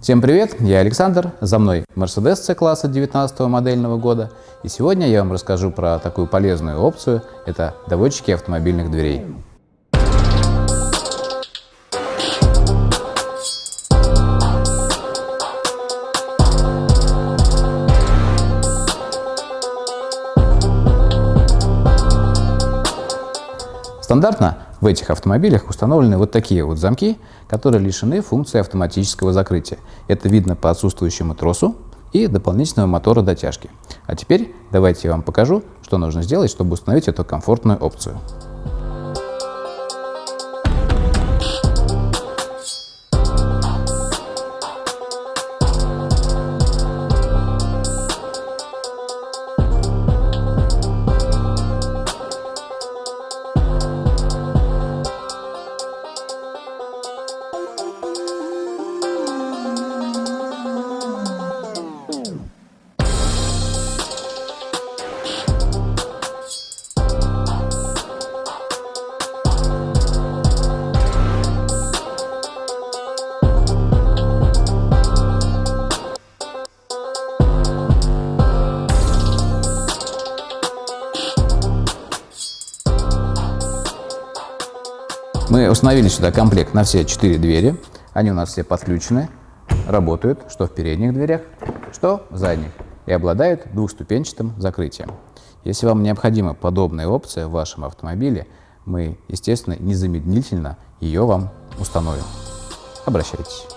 Всем привет, я Александр, за мной Mercedes C-класса 19 модельного года. И сегодня я вам расскажу про такую полезную опцию, это доводчики автомобильных дверей. Стандартно в этих автомобилях установлены вот такие вот замки, которые лишены функции автоматического закрытия. Это видно по отсутствующему тросу и дополнительного мотора дотяжки. А теперь давайте я вам покажу, что нужно сделать, чтобы установить эту комфортную опцию. Мы установили сюда комплект на все четыре двери. Они у нас все подключены, работают что в передних дверях, что в задних и обладают двухступенчатым закрытием. Если вам необходима подобная опция в вашем автомобиле, мы, естественно, незамедлительно ее вам установим. Обращайтесь.